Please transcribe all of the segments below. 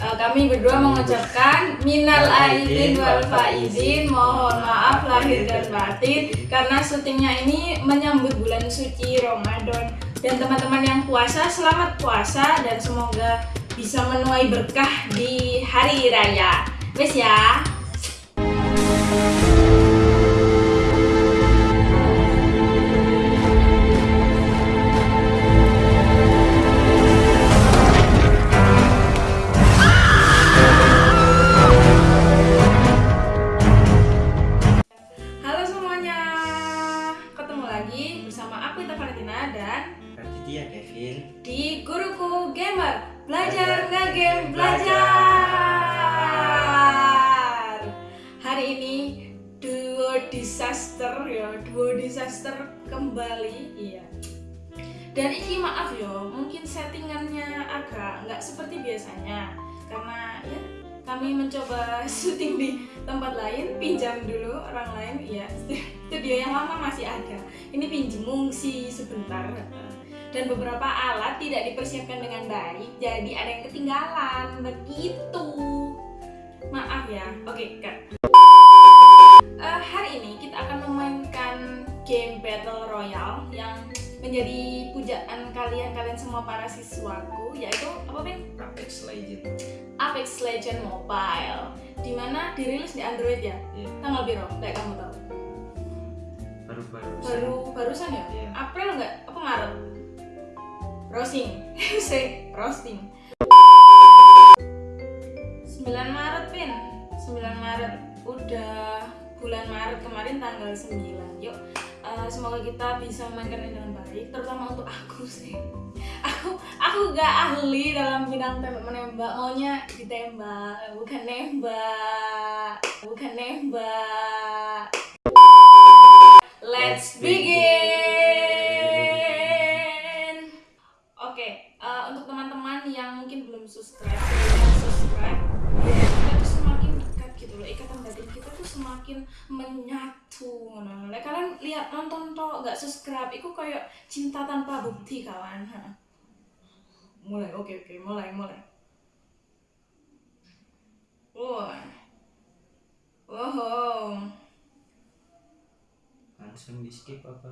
uh, kami berdua mengucapkan minal aidin wal faizin, mohon maaf lahir dan batin karena syutingnya ini menyambut bulan suci Ramadan dan teman-teman yang puasa selamat puasa dan semoga bisa menuai berkah di hari raya. Wes ya. Belajar Nge-Game Belajar. Hari ini duo disaster ya, duo disaster kembali Iya. Dan ini maaf ya, mungkin settingannya agak nggak seperti biasanya. Karena ya kami mencoba syuting di tempat lain, pinjam dulu orang lain, iya. Studio yang lama masih ada. Ini pinjem ngungsi sebentar dan beberapa alat tidak dipersiapkan dengan baik jadi ada yang ketinggalan. Begitu. Maaf ya. Oke kak. Eh, hari ini kita akan memainkan game battle royale yang menjadi pujaan kalian-kalian semua para siswaku yaitu apa Pin? Apex Legend Apex Legend Mobile di mana dirilis di Android ya? Iya. Tanggal biru kayak kamu tahu? Baru-baru baru barusan ya? Iya. April nggak? Apa Maret roasting. Say roasting. 9 Maret pin 9 Maret. Udah bulan Maret kemarin tanggal 9 yuk eh, semoga kita bisa memainkan ini dengan baik terutama untuk aku sih. Aku aku gak ahli dalam bidang tembak menembak. Maunya ditembak bukan nembak. Bukan nembak. Let's begin menyatu ngono. Lek kalian lihat nonton toh nggak subscribe itu kayak cinta tanpa bukti kawan. Ha. mulai oke oke mulai mulai. Wah. Wow. Langsung di skip apa?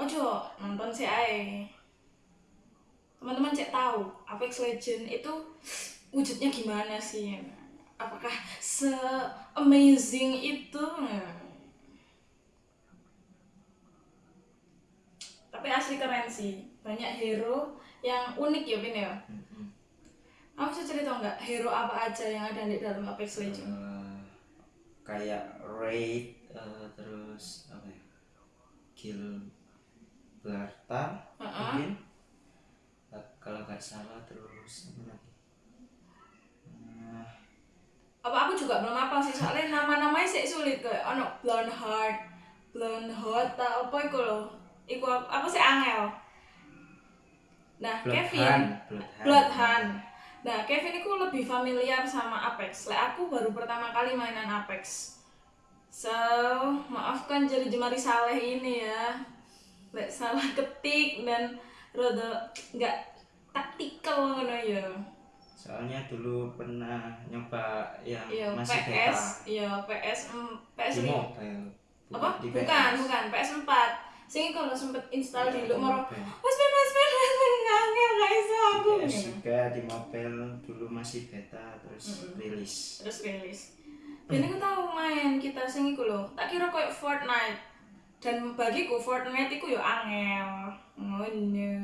Ojo nonton sih ae. Teman-teman cek tahu Apex Legend itu wujudnya gimana sih apakah se amazing itu? Tapi asli keren sih. Banyak hero yang unik ya Bin ya? Kamu bisa cerita nggak? Hero apa aja yang ada di dalam Apex Legend Eh, kayak raid eh, terus apa ya? Kill Blartar Heeh. mungkin. Eh, kalau nggak salah terus apa lagi apa aku juga belum hafal sih soalnya nama-namanya sih sulit kayak ono blonde heart blonde heart tak apa itu loh iku apa, apa sih angel. Nah Bloodhound, Kevin. Bloodhound. Bloodhound nah Kevin itu lebih familiar sama Apex. Lah aku baru pertama kali mainan Apex. So maafkan jari jemari saleh ini ya. Lek salah ketik dan rada nggak taktikal ngono ya soalnya dulu pernah nyoba yang Iya, masih PS, beta iya PS, em, PS di mobile apa? di Bukan, PS. bukan PS 4 Sing kalau sempet install Iya, di lu moro. Mas Ben, Mas Ben, Mas Ben ngangel gak iso aku. PS juga di mobile dulu masih beta terus Mm-mm. rilis Terus rilis. Dan aku tahu main kita sing iku lho. Tak kira kayak Fortnite. Dan bagiku Fortnite iku yo angel. Ngono.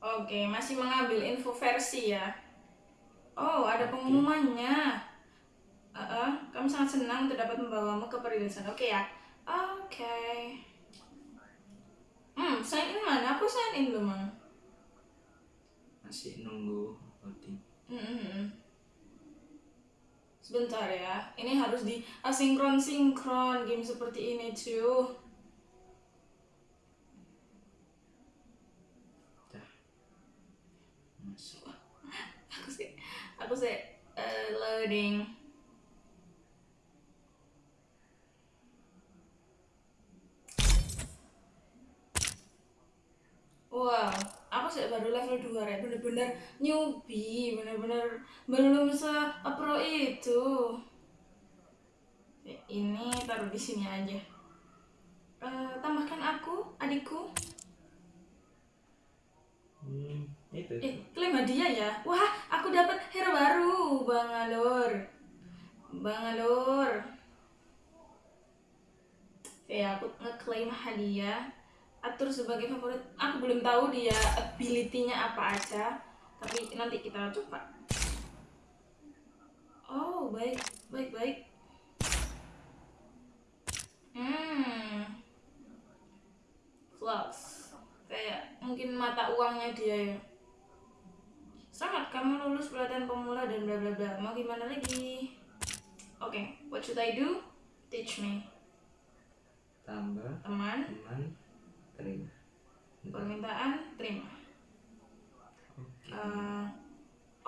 Oke, masih mengambil info versi ya. Oh, ada pengumumannya. Uh kamu sangat senang terdapat membawamu ke perilisan. Oke ya. Oke. Hmm, sign in mana? Aku sign in belum, masih nunggu voting Mm-mm. Sebentar ya, ini harus di asinkron sinkron game seperti ini cuy. dah masuk Aku sih, aku sih eh, loading. Wow, aku sih baru level 2 ya, bener-bener newbie, bener-bener belum se pro itu. Ya, Ini taruh di sini aja. Eh, tambahkan aku, adikku. Hmm, itu. Eh, klaim hadiah ya. Wah, aku dapat hero baru, Bang Alur. Bang Alur. Oke, aku ngeklaim hadiah. Atur sebagai favorit. Aku belum tahu dia ability-nya apa aja, tapi nanti kita coba. Oh, baik, baik, baik. Hmm. Flux. Kayak mungkin mata uangnya dia ya. Selamat kamu lulus pelatihan pemula dan bla bla bla. Mau gimana lagi? Oke, what should I do? Teach me. Tambah Teman, teman terima. permintaan terima. Oke. Eh,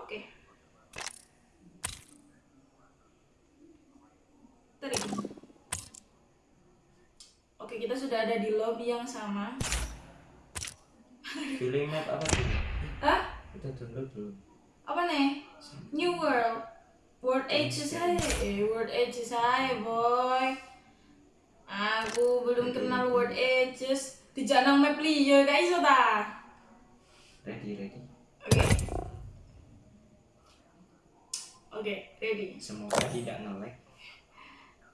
Oke. Terima. Oke, kita sudah ada di lobby yang sama. Pilih map apa tuh? Hah? Download belum? Apa nih? New World. World Age saya, eh, World Age saya, boy. Aku belum kenal World Ages. Di janang map liya, guys, ta? Ready, ready. Oke. Oke, ready. Semoga tidak nge-lag.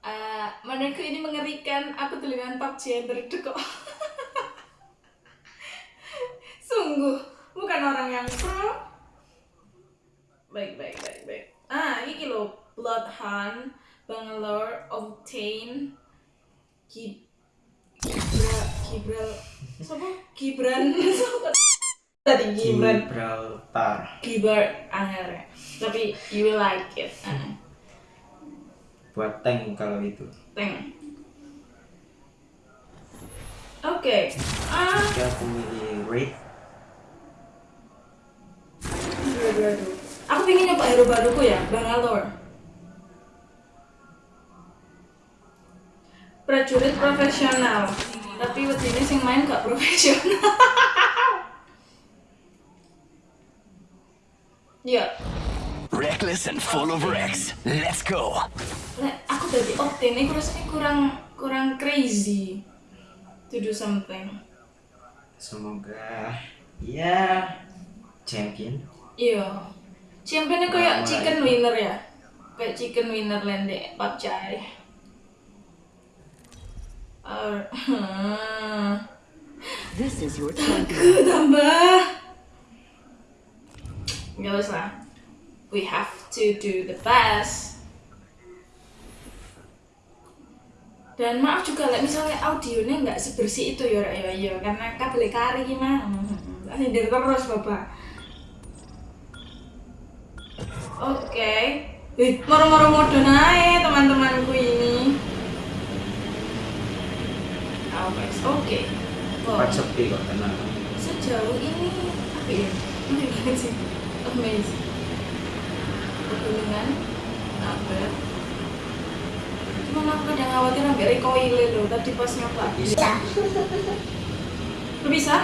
Eh, menurutku ini mengerikan. Aku tulisan PUBG yang berdek kok. Sungguh, bukan orang yang pro. Baik, baik, baik, baik. Ah, ini loh. Bloodhound, Bangalore, Octane, Gib... Gibra... Gibral... Siapa? Gibran... Siapa? Tadi Gibran. Gibraltar. Gibar angel ya. Tapi you will like it. Ah, Buat tank kalau itu. Teng. Oke. Ah, Jika aku milih raid, Aku pengen nyoba hero baruku ya, Bangalore. Prajurit profesional. Tapi waktu ini sing main gak profesional. Iya. Reckless and full of wrecks. Let's go. Aku dari Octane ini rasanya kurang kurang crazy to do something. semoga ya champion. Iya. Championnya kayak Mulai. chicken winner ya. Kayak chicken winner lende pacai. Uh, This is your champion. tambah. Gak usah. We have to do the best. Dan maaf juga lah misalnya audionya nggak sebersih itu ya ya ya karena kabel kari gimana. Hindir terus bapak. Oke. Wih, moro-moro mode naik teman-temanku ini. Oke. Oh, Cepat sepi kok tenang. sejauh ini apa ya? Ini banget sih. Amazing. Pegunungan, apa? Cuma aku kadang khawatir sampai recoil loh tadi pas nyoba. Bisa. Bisa?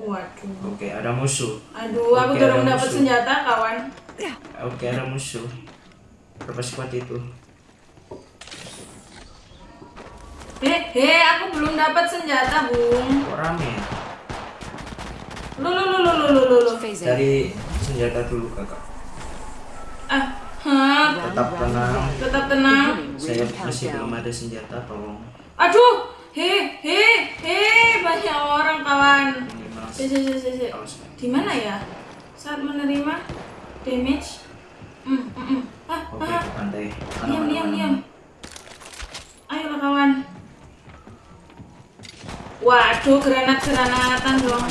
Waduh. Oke, ada musuh. Aduh, aku Oke, baru ada dapat senjata, kawan. Oke, ada musuh. Berapa squad itu? He, he, aku belum dapat senjata, Bung. Kok rame? Lu, lu, lu, lu, lu, lu, lu, Cari senjata dulu kakak. Ah, hah, Tetap tenang. tetap tenang. Saya masih belum ada senjata, tolong. Aduh, he, he, he, banyak orang kawan. Si, si, si, si. Di mana ya? Saat menerima damage. Hmm, hmm, hmm. Ah, Oke, ah, ke pantai. Mana, diam, diam, diam. Ayolah kawan. Waduh, granat-granatan dong.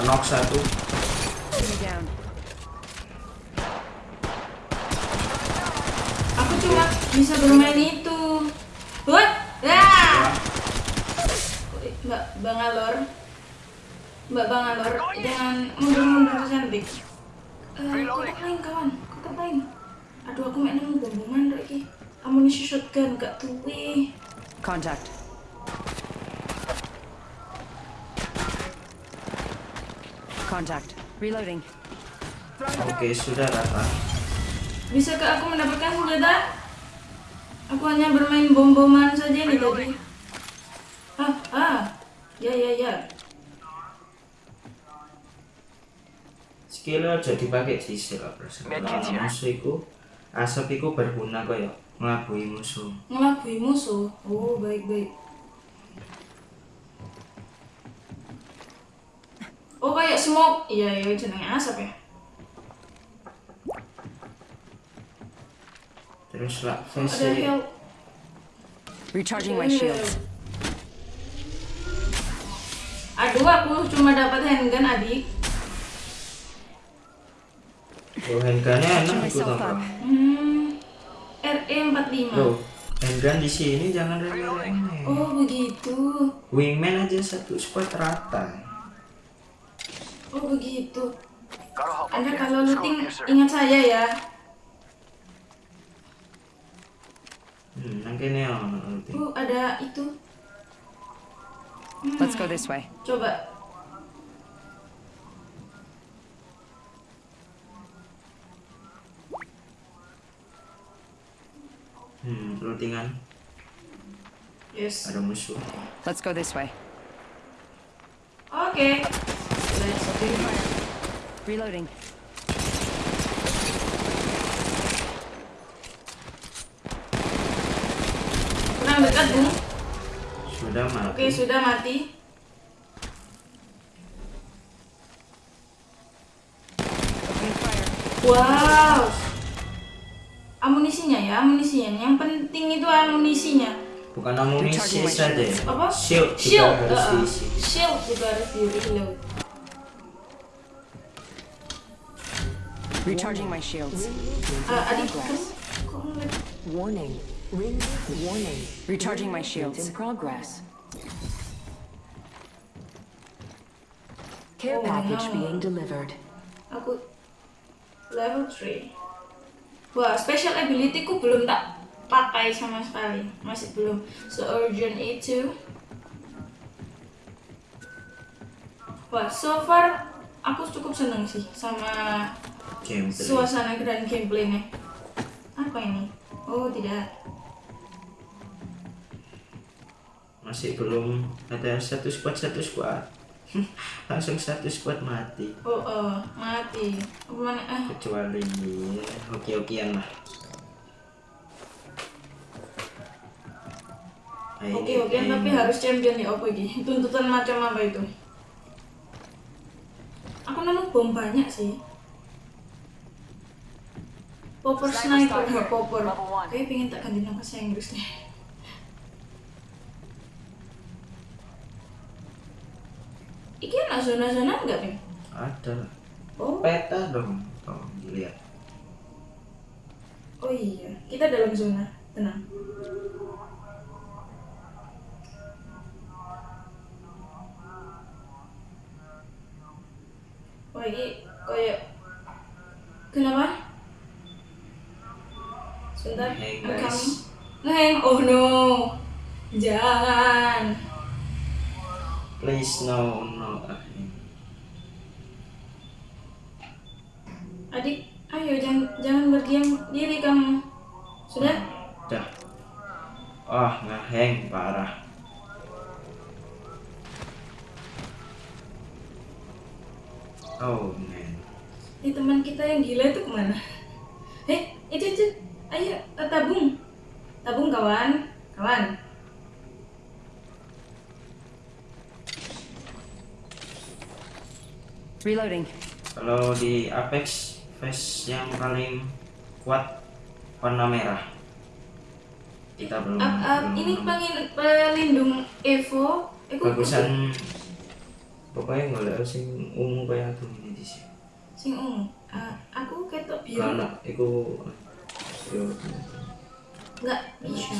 Knock satu. Aku cuma bisa bermain itu. What? Ya. Mbak Bangalor. Mbak Bangalor, jangan mundur-mundur cantik. Eh, kotak lain kawan, kotak lain. Aduh, aku main nemu bom-boman lagi. amunisi shotgun gak tuwe. Contact. Contact. Reloading. Oke, sudah rata. Bisakah aku mendapatkan senjata? Aku hanya bermain bom-boman saja nih tadi. Ah, ah. Ya, ya, ya. Skill aja dipakai di skill musuh iku asap iku berguna kaya ngelabui musuh. Ngelabui musuh. Oh, baik-baik. Oh, kayak smoke. Iya, iya, jenenge asap ya. Terus lah help. Recharging my shields. Aduh, aku cuma dapat handgun, adik. Oh, handgunnya enak itu up. Hmm, RE45. Loh, handgun di sini jangan remeh-remeh. Oh, begitu. Wingman aja satu squad rata. Oh, begitu. Anda kalau looting ingat saya ya. Hmm, nang kene ono looting. Oh, ada itu. Let's go this way. Coba. Hmm, lootingan Yes. ada musuh. Let's go this way. Okay. Let's do it. Reloading. Kurang dekat, Bung. Sudah mati. Oke, sudah mati. Wow. Amunisinya ya, amunisinya. Yang penting itu amunisinya. Bukan amunisi saja. shields. Apa? Shield, Shield. juga harus uh-uh. diisi. Shield juga harus di reload. Recharging my shields. Ah, adik, kok ngeliat? Warning. Ring warning. Recharging my In shields. progress. Care Oh, package no. being delivered. Aku level 3. Wah, special ability ku belum tak pakai sama sekali. Masih belum se-urgent itu. Wah, so far aku cukup seneng sih sama Gameplay. suasana dan gameplaynya. Apa ini? Oh, tidak. Masih belum ada satu squad satu squad. Langsung satu squad mati. Oh, oh mati. Apa mana? Ah, Kecuali hoki-hokian lah. Nah, Oke oke ini- tapi harus champion ya apa iki? Tuntutan macam apa itu? Aku nemu bom banyak sih. Popper sniper, ha, popper. Kayak pengen tak ganti nama bahasa Inggris deh. Iki ada zona-zona enggak nih? ada. Oh, peta dong oh dilihat oh iya, kita dalam zona. Tenang. Oh ini kayak kenapa? Sebentar, coming. Ngeheng, oh no, jangan. please no no ah, ini. Adik, ayo jangan berdiam diri kamu. Sudah? Dah. Oh, ngeheng parah. Oh man. Ini teman kita yang gila itu ke mana? Eh, itu itu, ayo eh, tabung, tabung kawan, kawan. Reloading. Kalau di Apex face yang paling kuat warna merah. Kita belum. Up, up, belum ini nemu. pengen pelindung Evo. Kok- bagusan pokoknya nggak ada sing ungu kayak aku ini di sini. Sing ungu. Ah, aku ketok biru. Karena itu yo Enggak bisa.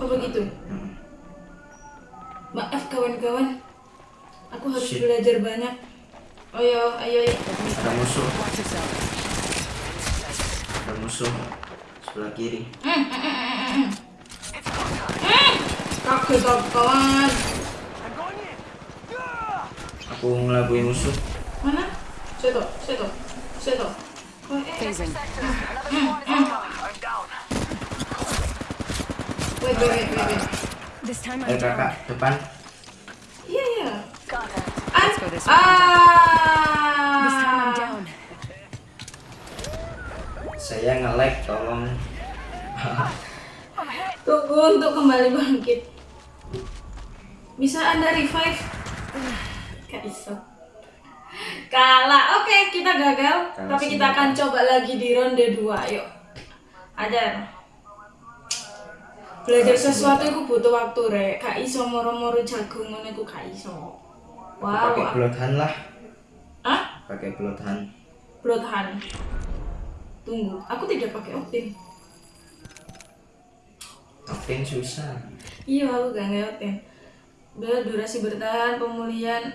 Oh begitu. hmm. Maaf kawan-kawan. Aku harus Shit. belajar banyak. Ayo, ayo, ayo. ada musuh. Yourself. musuh sebelah kiri. Kaget aku, kawan. Aku ngelabui musuh. Mana? Seto, seto, seto. Oh, eh, eh. Wait, wait, wait, wait, wait. This time Eh I'm kakak, depan. Ah, this ah. down. Saya nge-lag, tolong. Tunggu untuk kembali bangkit. Bisa anda revive? Gak bisa. Kalah. Oke, kita gagal. Kalah tapi kita akan coba lagi di ronde 2. Yuk. Ajar. Belajar sesuatu itu butuh waktu, Rek. Gak iso moro-moro jago ngono iku gak iso. Wow. Pakai bloodhound lah. Hah? Pakai bloodhound. Bloodhound. Tunggu, aku tidak pakai Octane. Octane susah. Iya, aku gak ngerti. Udah durasi bertahan, pemulihan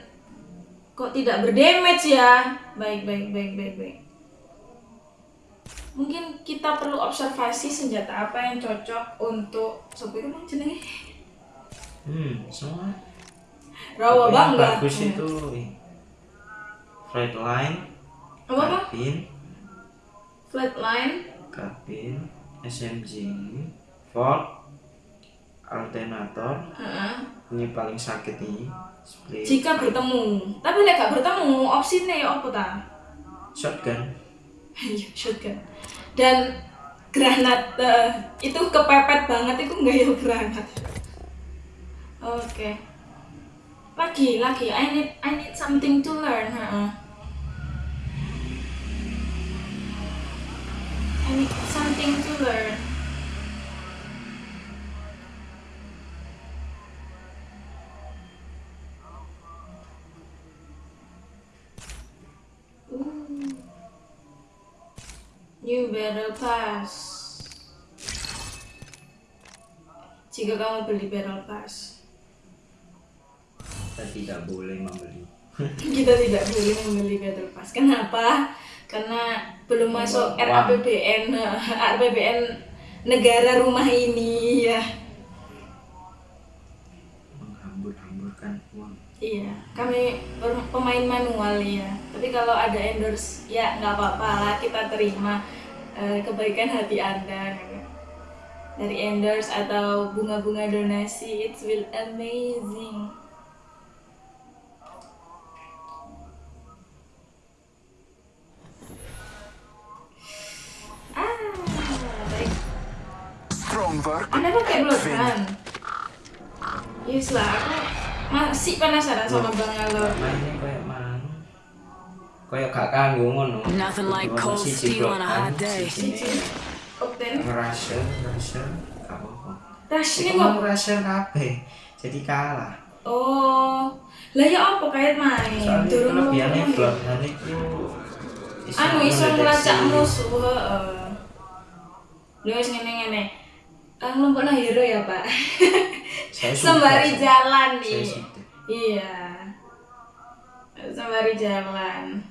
kok tidak berdamage ya? Baik, baik, baik, baik, baik. Mungkin kita perlu observasi senjata apa yang cocok untuk sopo itu bang jenenge? Hmm, semua. Rawa Yang bangga. bagus Hmm. itu Flatline, Apa apa? Carbine, Flatline. Carbine, SMG, Ford, Alternator. Heeh. Ini paling sakit nih. Split. Jika bertemu, tapi lek gak bertemu, opsinya ya apa ta? Shotgun. Iya, shotgun. Dan granat eh, itu kepepet banget itu enggak ya granat. Oke. Lagi, lagi. I need I need something to learn. heeh. I need something to learn. Ooh. New Battle Pass. Jika kamu beli Battle Pass, Kita tidak boleh membeli. kita tidak boleh membeli Battle Pass. Kenapa? Karena belum masuk. RAPBN, RAPBN negara rumah ini ya. Menghambur-hamburkan uang. Iya, kami pemain manual ya. Tapi kalau ada endorse, ya nggak apa-apa lah kita terima eh, kebaikan hati anda dari endorse atau bunga-bunga donasi. It will amazing. Strong work. Anda pakai bloodhound? Yes lah, aku masih penasaran sama Bang Alor. Kayak gak kanggo ngono. Nothing like cold steel on a hot day. ngerasa, ngerasa, gak apa-apa. Iku kok. ngerasa kabeh, jadi kalah. Oh, lah ya apa kait main? Soalnya Durung ngomong. bloodhound iso Anu iso ngelacak musuh, heeh. Lha wis ngene-ngene. Ah ngelompokno hero ya, Pak. Saya suka Sembari jalan Saya nih. suka. Iya. Sembari jalan.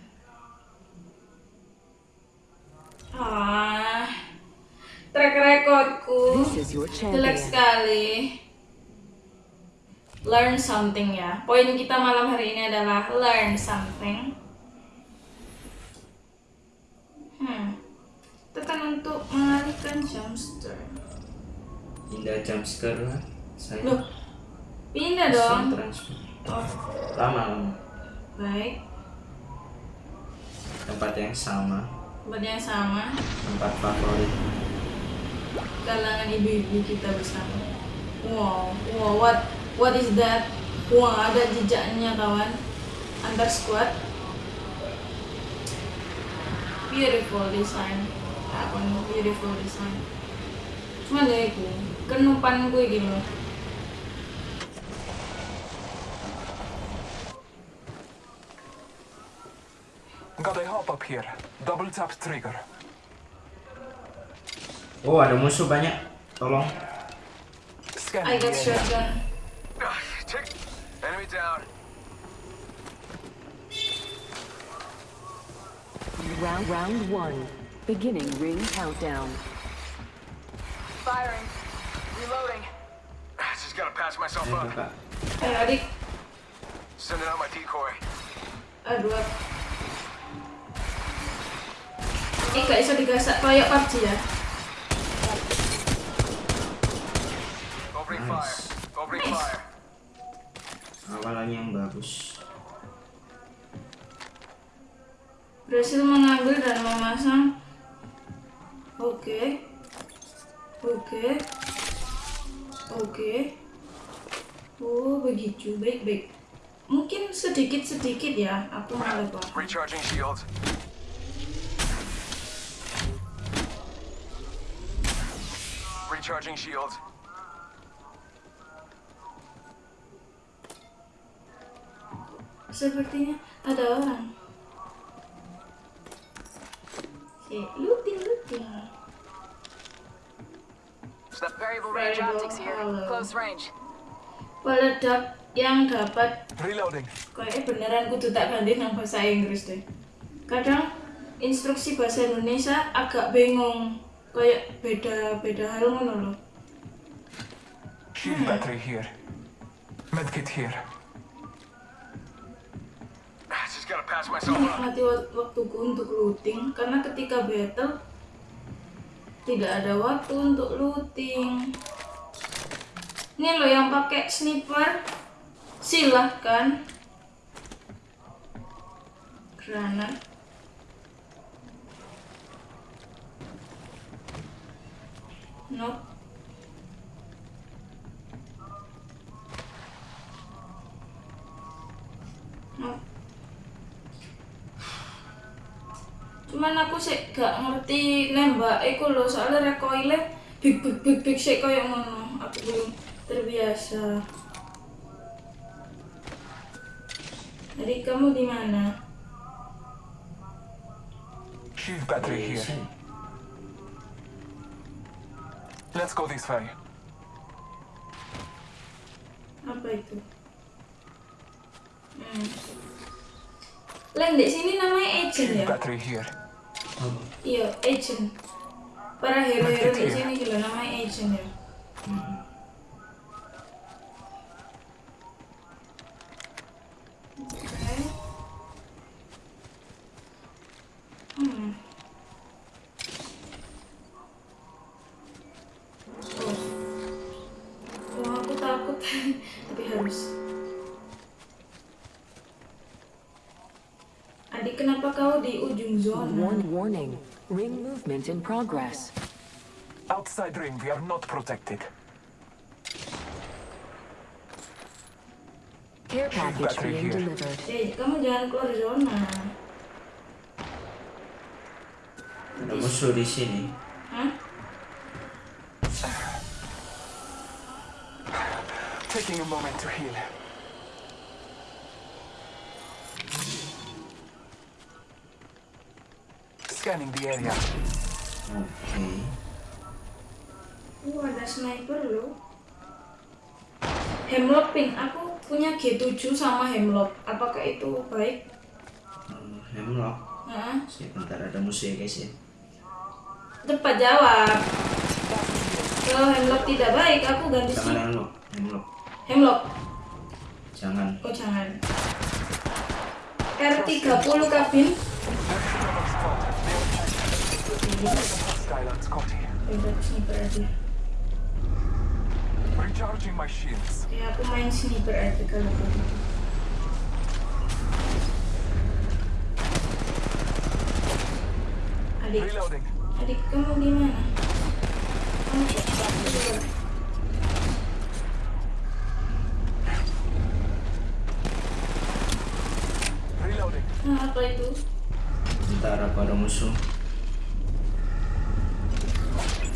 Ah. Track recordku. Jelek sekali. Learn something ya. Poin kita malam hari ini adalah learn something. Hmm. Tekan untuk mengalihkan jumpster. Indah jumpscare lah. Saya Loh, pindah dong. transfer. Oh, Lama lama. baik. Tempat yang sama, Tempat yang sama. tempat favorit. Kalangan ibu-ibu kita bersama. Wow, wow, what, what is that? Wah, ada jejaknya kawan. Antar squad. Beautiful design. Apa nih? Beautiful design. Cuma dari aku, kenupan gue loh. Got a hop up here. Double tap trigger. Oh ada musuh banyak. Tolong. I got shotgun. Check. Enemy down. Round round one. Beginning ring countdown. Firing. Reloading. Just gotta patch myself Ayo up. kakak. Adik, Sending out my decoy. aduh. Ini gak bisa digasak kayak PUBG ya. Opening fire. Opening fire. Awalannya yang bagus. Berhasil mengambil dan memasang. Oke. Oke. Oke. Oh, begitu. Baik, baik. Mungkin sedikit-sedikit ya aku paham. Recharging shields. Recharging shields. Sepertinya ada orang. Si looting looting. Variable range Variable optics here. hollow. Close range. Peledak yang dapat Reloading. kayaknya beneran kudu tak ganti nang bahasa Inggris deh. Kadang instruksi bahasa Indonesia agak bingung kayak beda-beda hal ngono loh. Shield battery here. Medkit here. Just gotta patch myself up. Mati wak- waktuku untuk looting karena ketika battle tidak ada waktu untuk looting. Ini loh yang pakai sniper silahkan granat. Nope. Cuman aku sih gak ngerti nembak iku lho soalnya recoilnya big big big big sih kayak ngono aku belum terbiasa jadi kamu di mana Shield battery here. Sini. Let's go this way. apa itu hmm. Lain di sini namanya agent ya battery here. Iya agent. Para hero-hero di sini juga namanya agent ya. Oke. Warn warning. Ring movement in progress. Outside ring, we are not protected. Care package being here. delivered. Eh, kamu jangan keluar zona. ada musuh di sini. Hah? Taking a moment to heal. Scanning the area. Oke. Uh, ada sniper loh. Hemlock pink, aku punya G7 sama Hemlock. Apakah itu baik? Hmm, Hemlock. Hah? Sebentar ada musuh ya guys ya. Cepat jawab. Kalau Hemlock tidak baik, aku ganti Jangan sih. Hemlock. Hemlock. Hemlock. Jangan. Oh jangan. R30 kabin. Sniper aja. Recharging my shields. Ya aku main sniper aja kalau begitu. Adik, Reloading. adik kamu di mana? Kamu cepat. Reloading. Nah, apa itu? Bentar aku ada musuh.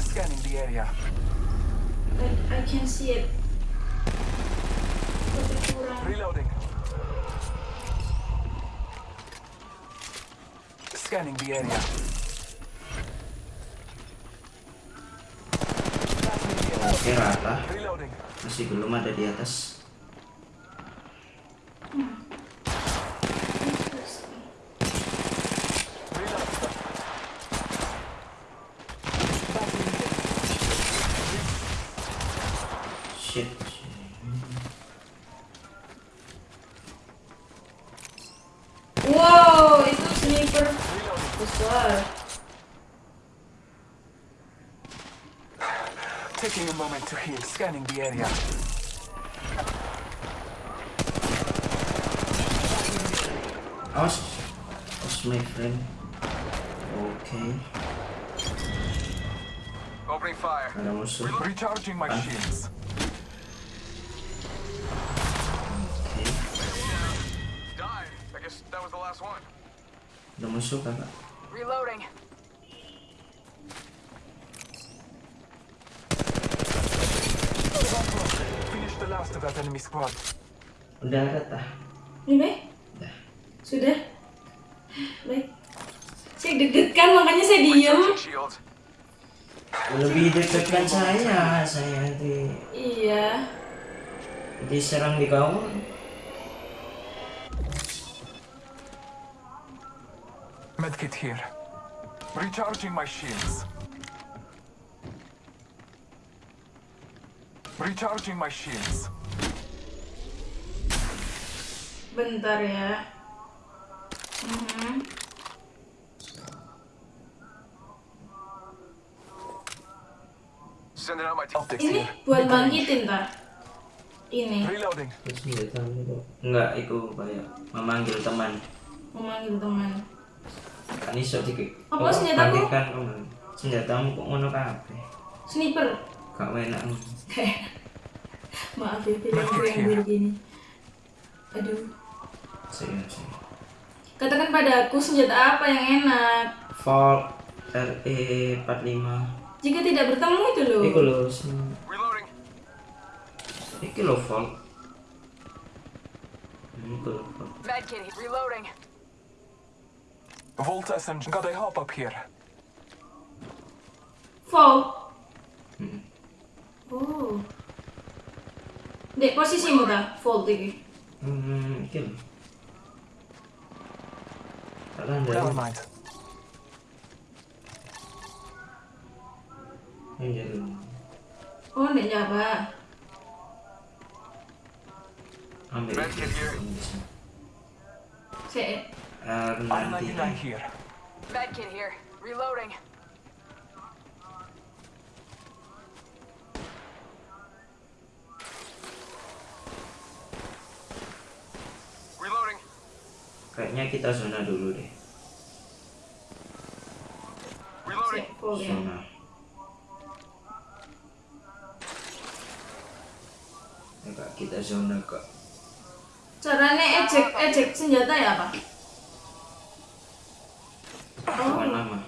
Scanning the area. I, I can see it. Tapi kurang. Reloading. Scanning the area. Oke rata. Reloading. Masih belum ada di atas. Scanning the area. Awas Awas my friend Oke Opening fire. Ada musuh Recharging my shields. Oke Died. I guess that was the last one. Ada musuh kakak Reloading. The last of that enemy squad. Udah ada tah Ini? Udah Sudah? Baik. Saya deg-degan makanya saya diem. Lebih dekatkan saya Saya di Iya. Diserang di kawan Medkit here. Recharging my shields. Recharging my shields. Bentar ya. Sending out my team. Optics Ini buat bangkitin ta? Ini Reloading. Enggak, itu kayak memanggil teman memanggil teman. Kan iso dikit Apa senjataku? Senjatamu kok ngono kabeh Sniper. Gak enak Maaf ya filmku yang buruk ini. Aduh. Katakan padaku senjata apa yang enak. Vault RE 45 Jika tidak bertemu itu loh. Iku Reloading. Iki lho Vault Hmm, Iku Vault Medkit. Reloading. Vault SMG. Got a hop up here. Fall. Hmm. Oh. Dek posisimu ta? Fall iki. Hmm, iki lho Kalian Never dari mind. Yang jadi Oh, ndek Jawa. Ambil Medkit here. Saya R99 R99 here. Medkit here. Reloading. Reloading. Kayaknya kita zona dulu deh. Zona. Kak, kita zona kak. Caranya ejek ejek senjata ya apa? Bukan nama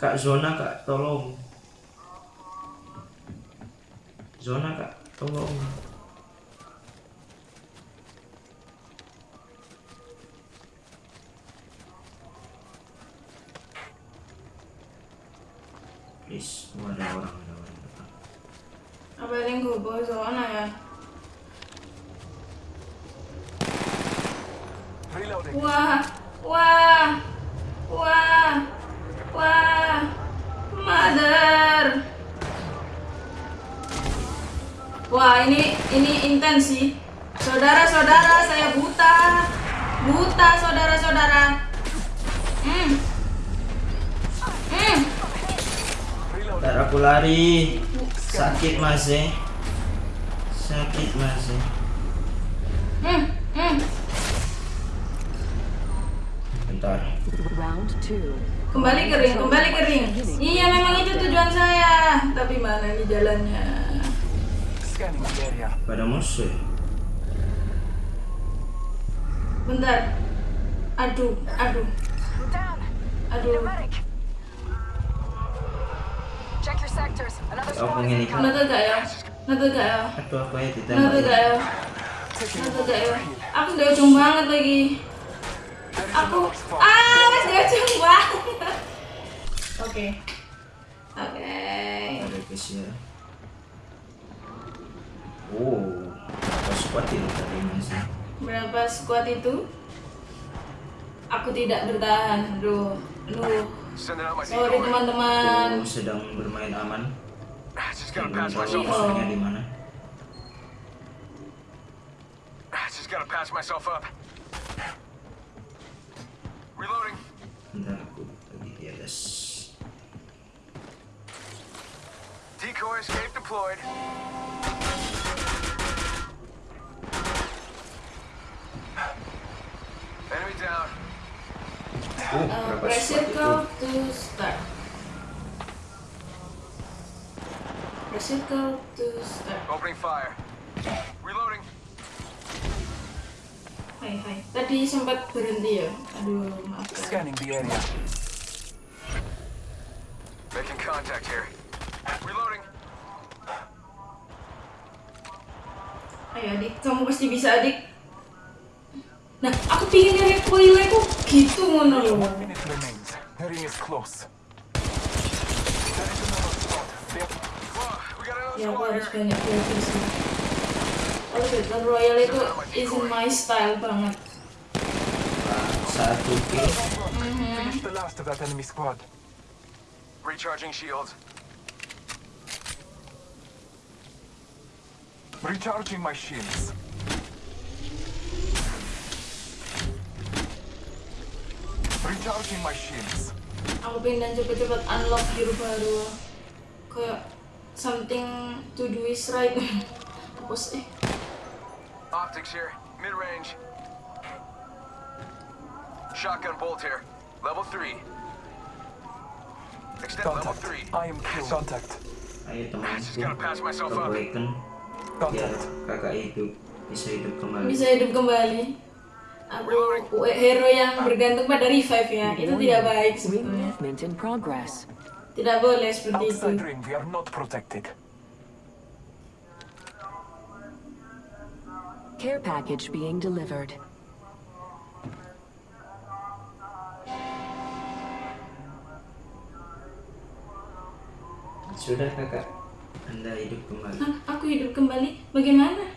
Kak zona kak, tolong. Zona kak, tolong Please, oh, ada orang, ada orang depan. Apa yang gue bawa zona ya? Wah, wah, wah, wah, mother. Wah ini ini intens sih. Saudara-saudara saya buta, buta saudara-saudara. Hmm, hmm. Reloading. Ntar aku lari Sakit mas eh Sakit mas eh Hmm, hmm. Bentar Round two. Kembali kering, kembali kering. Iya memang itu tujuan saya. Tapi mana ini jalannya? Pada musuh ya? Bentar. Aduh, aduh, Down. aduh. Ya? Taking a Nonton moment gak to ya? heal. Aku sudah ujung banget lagi. Aku, ah, ujung banget. Oke, oke. Ada guys ya Oh Apa squad itu tadi mas ya? Berapa squad itu? Aku tidak bertahan. My team. Sorry teman-teman. Aku sedang bermain aman I just gotta pass myself up. I just gotta pass myself up. Reloading. Decoy escape deployed. Enemy down. Uh, press it your to start. Circle to start. Opening fire. Reloading. Hai hai. Tadi sempat berhenti ya. Aduh maaf. ya. Scanning the area. Making contact here. Reloading. Ayo adik, kamu pasti bisa adik. Nah, aku pingin nyari aku gitu ngono loh. One minute remains. The ring is close. There is another squad. They are Whoa, we got another Ya aku harus banyak belajar sih. Kalau Battle Royale itu isn't my style banget. Satu kill. finished the last of that enemy squad. Recharging shields. Recharging my shields. Recharging my shields. Aku pengen cepet-cepet unlock hero baru. Kayak something to do is right. Apa sih? Eh. Optics here. Mid range. Shotgun bolt here. Level 3. Extend level Contact. 3. I am killed. Contact. Ayo Just gotta patch myself Ke up. Awaken. Biar Contact. kakak hidup. Bisa hidup kembali. Bisa hidup kembali. Aku ah, eh, hero yang bergantung pada revive ya. Itu tidak baik Ring sebetulnya. movement in progress. Tidak boleh seperti itu. Outside ring, we are not protected. Care package being delivered. Sudah kakak. Anda hidup kembali. Hah, aku hidup kembali? Bagaimana?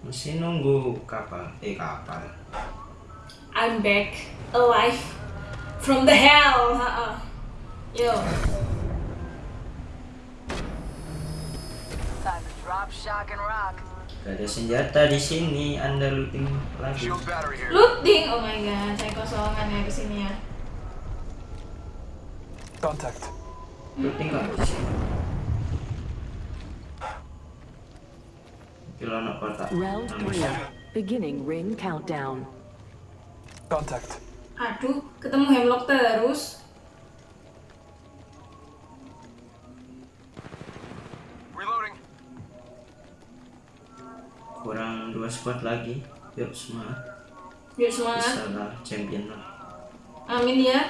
Masih nunggu kapal. Eh kapal. I'm back alive from the hell. Ha-ha. Yo, Time to drop, shock, and rock. Gak ada senjata di sini. Anda looting lagi. Looting. Oh my god, saya kosongan ya ke sini ya. Contact. Looting kok di sini. Kilo anak kotak. Round three. Beginning ring countdown. Contact. Aduh, ketemu hemlock terus. Kurang dua squad lagi. Yuk semangat. Yuk semangat. Bisa lah champion lah. Amin ya.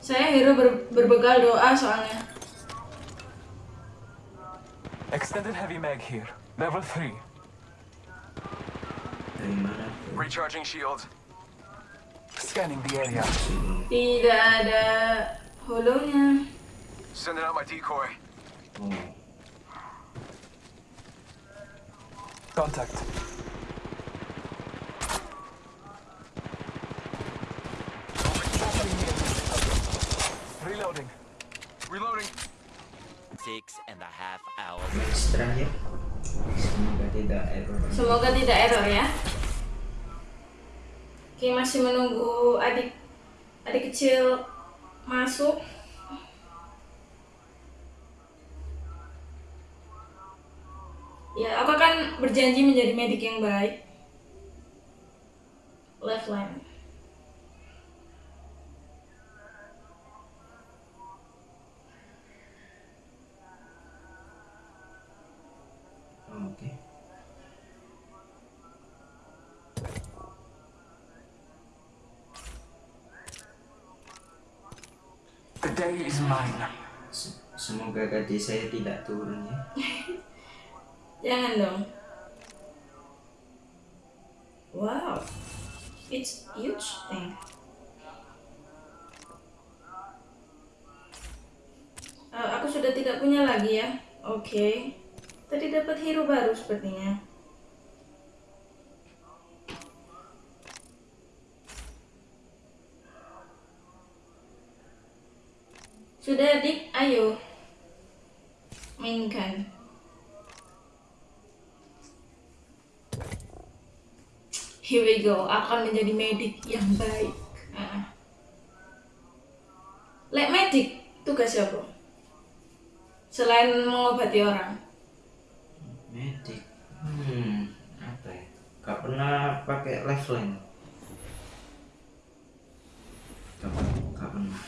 Saya hero ber- berbekal doa soalnya. Extended heavy mag here. Level 3. Dari mana tuh? Recharging shields. Scanning the area. Tidak ada holonya. Sending out my decoy. Oh. Contact. Reloading. Reloading. Six and a half hours. Match terakhir. Semoga tidak error. Semoga tidak error ya. Oke, masih menunggu adik adik kecil masuk. Ya, aku akan berjanji menjadi medik yang baik. Left line. Oke. The day is mine. Se- Semoga gaji saya tidak turun ya. Jangan dong. Wow. It's huge thing. Eh, aku sudah tidak punya lagi ya. Oke. Tadi dapat hero baru sepertinya. Sudah adik, ayo. Mainkan. Here we go, akan menjadi medik yang baik. Nah. Lek medik tugasnya apa? Selain mengobati orang. Medik. Hmm, apa ya? Gak pernah pakai lifeline. Gak pernah.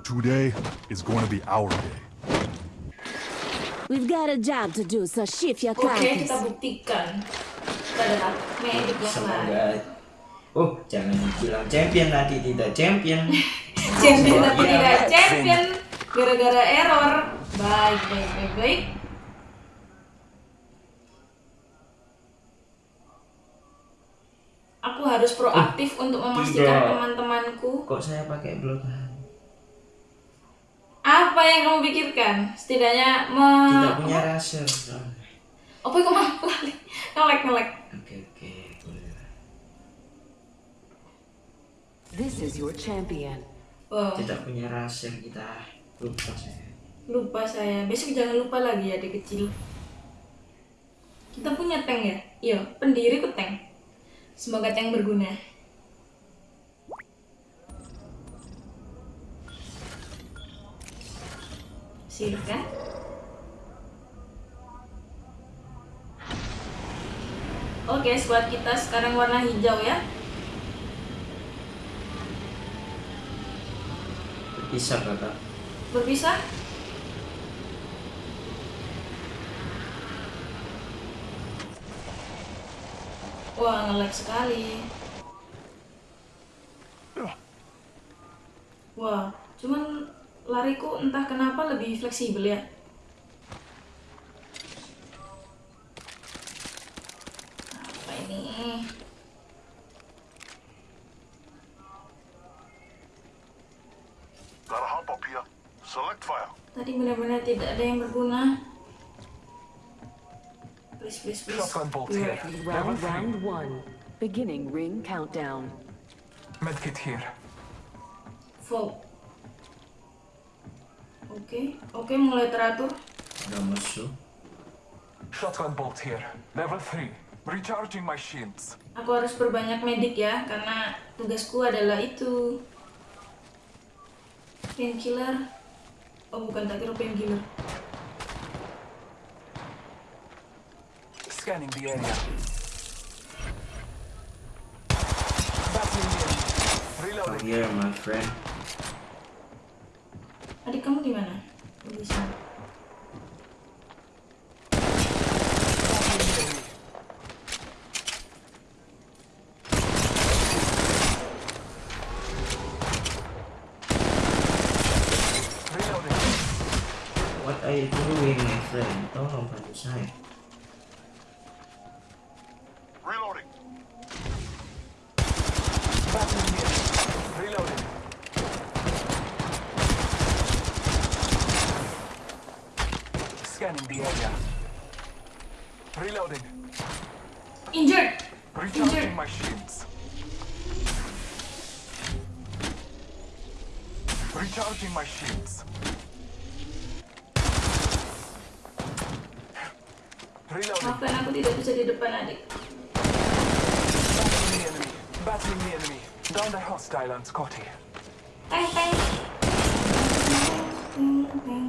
Today is going to be our day. We've got a job to do, so shift your Oke, carcass. kita buktikan. Kita yang. Semoga. Oh, jangan bilang champion nanti tidak champion. Champion tapi Iya, tidak champion gara-gara error. Baik, baik, baik, baik. Aku harus proaktif untuk memastikan teman-temanku Kok saya pakai blood? Apa yang kamu pikirkan. Setidaknya me... Tidak punya rasa. Apa yang kamu? Ngelek, ngelek. Oke oke. This is your champion. Wow, Tidak punya rasa kita lupa saya. lupa saya. Besok jangan lupa lagi ya, adik kecil. Kita punya tank ya? Iya, pendiri ku tank. Semoga tank berguna. Silakan. Oke, squad kita sekarang warna hijau ya. Bisa kakak. Berpisah? Wah, ngelag sekali. Wah, cuman lariku entah kenapa lebih fleksibel ya. Apa ini? Tadi benar-benar tidak ada yang berguna. Please, please, please. Round, 3. round one. Beginning ring countdown. Medkit here. Full. Oke, oke mulai teratur. Udah musuh. Shotgun bolt here. Level 3. Recharging my shields. Aku harus perbanyak medik ya, karena tugasku adalah itu. Painkiller. Oh bukan, tak kira painkiller. Scanning the area. Battling. Reloading. Here my friend. Adik kamu di mana? Di sini. What are you doing my friend? Tolong bantu saya. Bisa di depan adik. Battling the enemy. Battling the enemy. Down the hostile on Scotty. Teng, teng.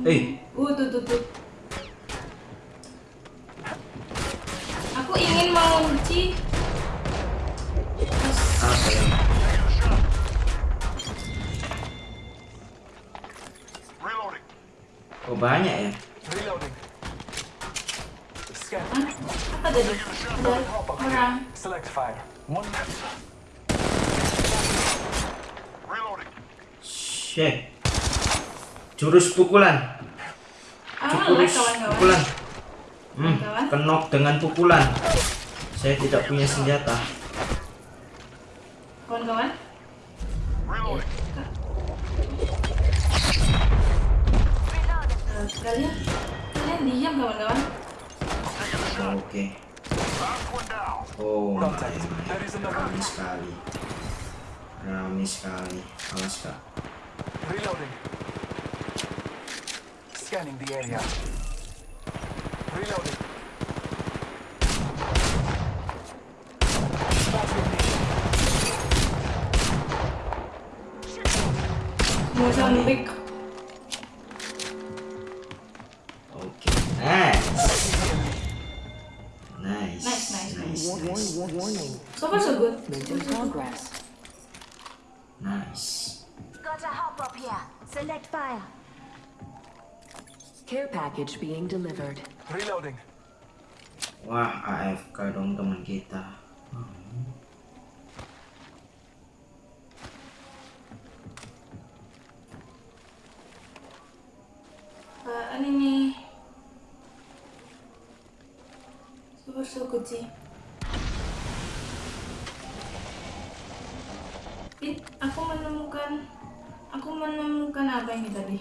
Eh, Uh, tuh, tuh, tuh. Aku ingin mengunci. Apa yang Reloading. Oh banyak ya? Reloading. Scan. Hah? Apa tadi? Select fire. One Reloading. Shit. Jurus pukulan. Ah, Jurus pukulan. Hmm, kenok dengan pukulan. Saya tidak punya senjata. Package being delivered. Reloading. Wah, AFK dong teman kita. Apaan ini? Far so. Ih, aku menemukan aku menemukan apa ini tadi?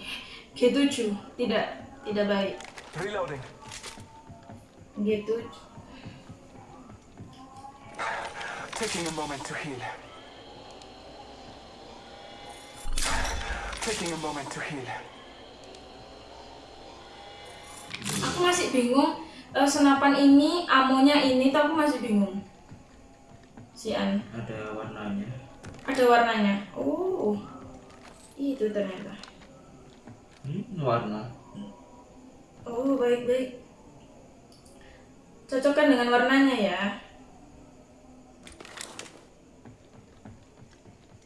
G7 tidak tidak baik. Reloading. G7 Taking a moment to heal. Taking a moment to heal. aku masih bingung eh, senapan ini amonya ini tapi aku masih bingung si An Ada warnanya. ada warnanya oh itu ternyata Hmm, warna. Oh baik baik cocokkan dengan warnanya ya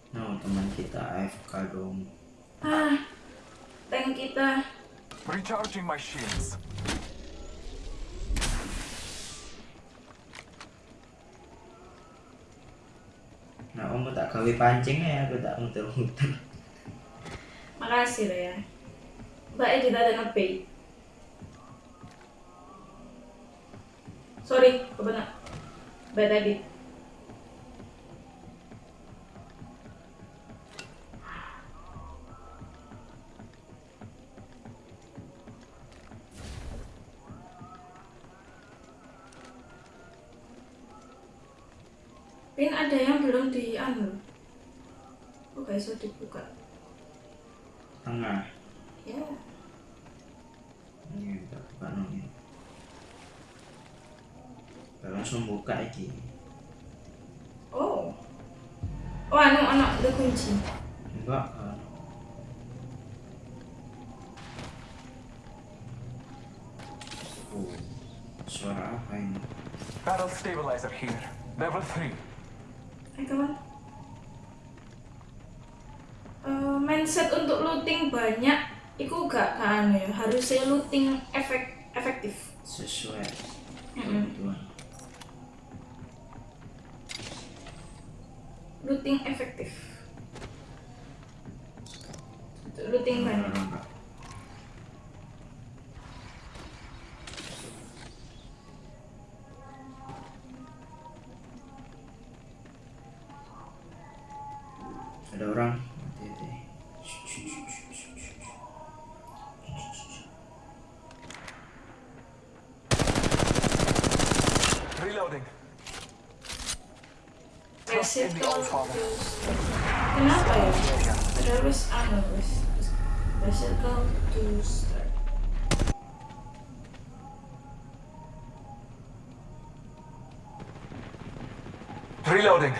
No, teman kita AFK dong. ah tank kita Recharging my shields. Nah, om tak gawe pancing ya, aku tak muter-muter. makasih lah ya mbak Edi ada ngepe sorry kebenar. Bad edit iki. Oh. Oh, anu anak ada kunci. Enggak kan. Oh, suara apa ini? Barrel stabilizer here. Level 3. Hai kawan. Eh, mindset untuk looting banyak itu gak kan ya harusnya looting Reloading. Press it in the old father. kenapa ya wis anu it to to start Reloading.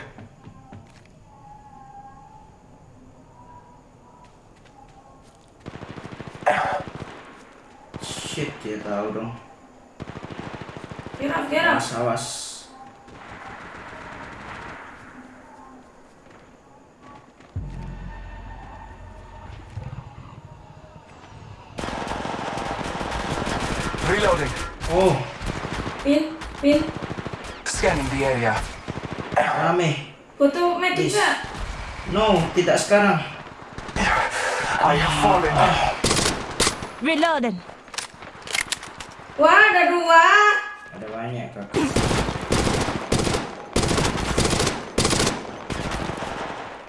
Shit, dia tahu dong. get up get up Awas, awas. Area. rame. butuh Please. gak No, tidak sekarang. I have fallen. Reloading. wah ada dua Ada banyak kakak.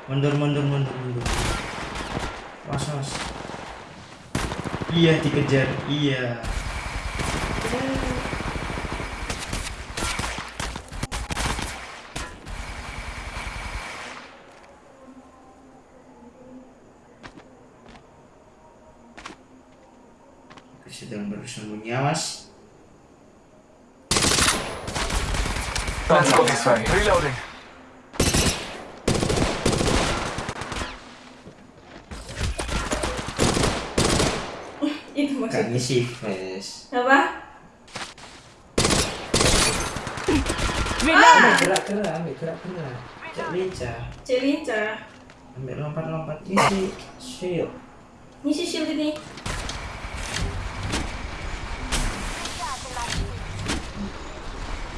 Mundur, mundur, mundur, mundur. Was, was. Iya, dikejar. Iya. Sedang Spotify. Reloading. Itu maksudnya. Ini sih, guys. Apa? Reloading. Ah! Gerak-gerak, ambil gerak-gerak. Cek lincah. Ambil lompat-lompat. Ini shield. Ini shield ini.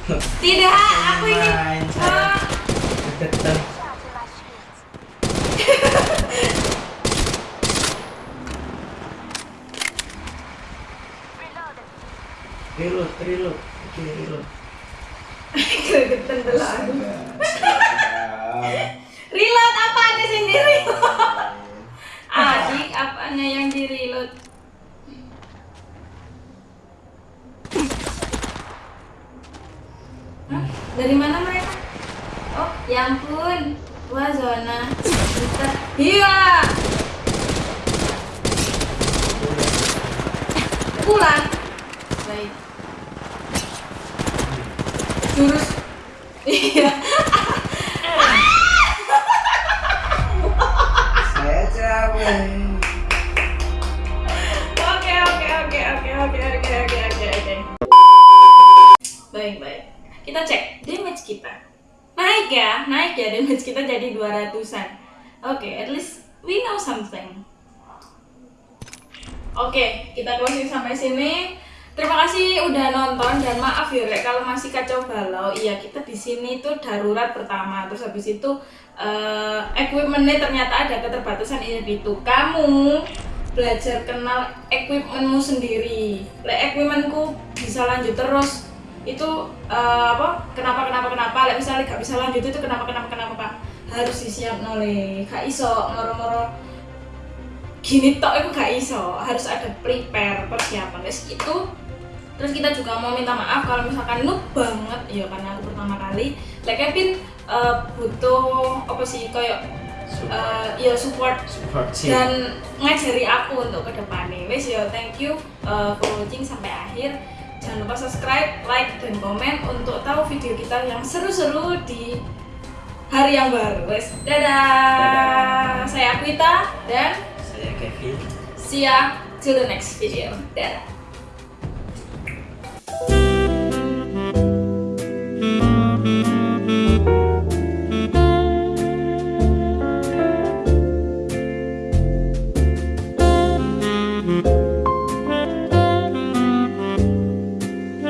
Tidak aku ini Ah. Reload, reload. Oke, reload. gregetan reload apa di sini reload adik apanya yang di reload Dari mana mereka? Oh, ya ampun. Wah, zona. Kita. Iya. Pulang. Baik. Jurus. Iya. Saya capek. Oke, oke, oke, oke, oke, oke, oke. Kita cek damage kita. Naik ya, naik ya damage kita jadi 200-an. Oke, at least we know something. Oke, kita closing sampai sini. Terima kasih udah nonton dan maaf ya Rek kalau masih kacau balau. Iya, kita di sini tuh darurat pertama. Terus habis itu eh equipmentnya ternyata ada keterbatasan ini itu. Kamu belajar kenal equipmentmu sendiri. Lek equipmentku bisa lanjut terus itu eh, apa kenapa kenapa kenapa? Lek misalnya gak bisa lanjut itu kenapa kenapa kenapa pak? Harus disiap noleh. Gak iso moro-moro. Gini tok itu gak iso. Harus ada prepare persiapan. Wes itu terus kita juga mau minta maaf kalau misalkan noob banget. Ya karena aku pertama kali. Like Kevin eh, butuh apa sih kayak eh, ya support. Support dan ngajari aku untuk ke depannya wes ya thank you eh, for watching sampai akhir Jangan lupa subscribe, like, dan komen untuk tahu video kita yang seru-seru di hari yang baru. Wes, dadah. dadah. Saya Akwita dan saya Kevin. See ya to the next video. Dadah.